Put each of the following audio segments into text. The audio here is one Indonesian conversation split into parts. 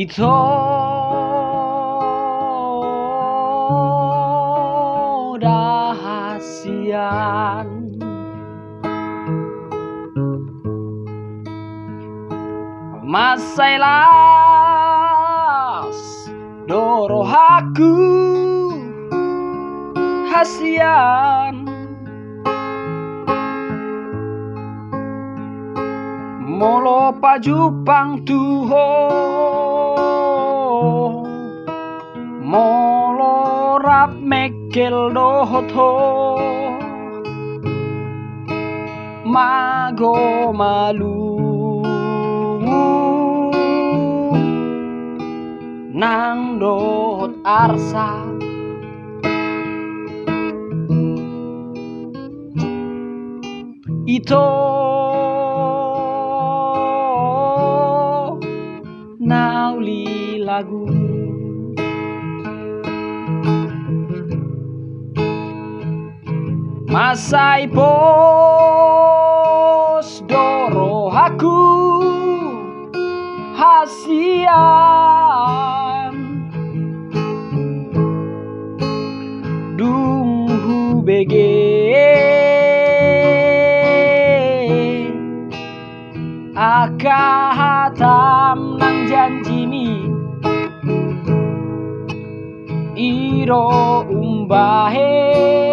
Ito dahasian Masailas dorohaku hasian. Molo pajupang tuho Mekel dohoto. Mago malu. Nang dohot arsa. Ito. Nauli lagu Masai pos doro aku hasian. Dunghu bege. Aka hatam nang janjimi Iro umbahen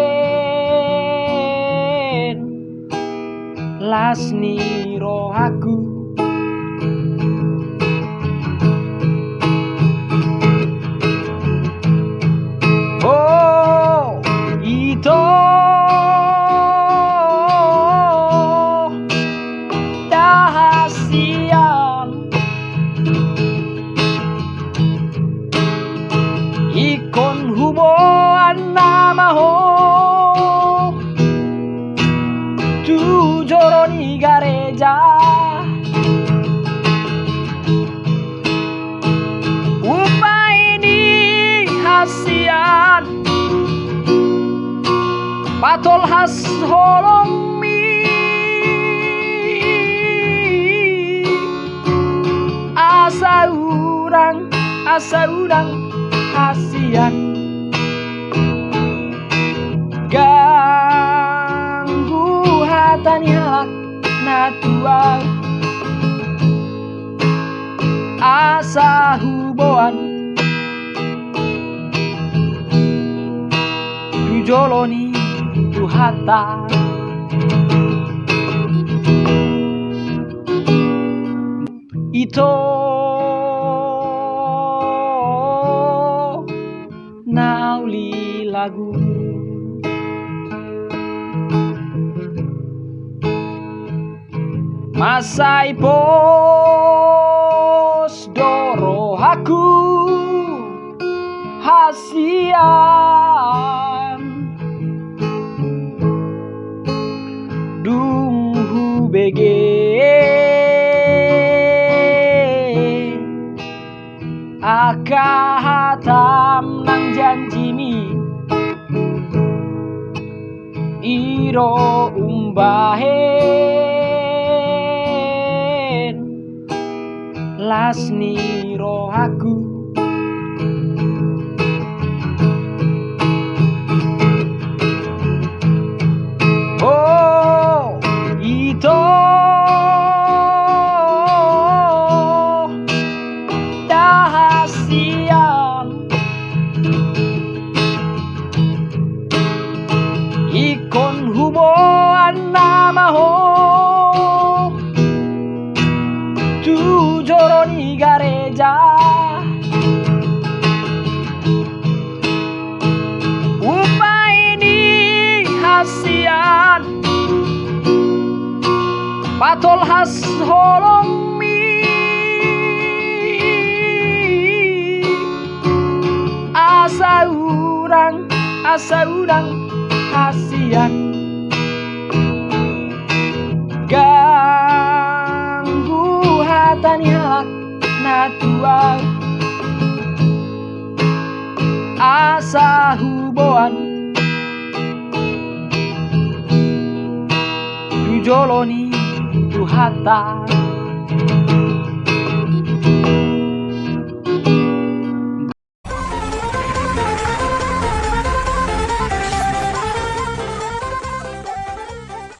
Lasni roh aku Patol has holong mi. Asa urang, asa urang hasian. Ganggu hatani halak natua Asa huboan Tujoloni tuhata Ito. Nauli lagu. Masai pos doro aku hasian Aka hatam nang janji mi Iro umbahen Lasni roh aku Ikon huboan nama ho Tu joroni gareja. Upah ini hasian. Patol has holong Asa urang, asa urang hasian Ganggu hatani halak natua. Asa huboan Tujoloni tu hata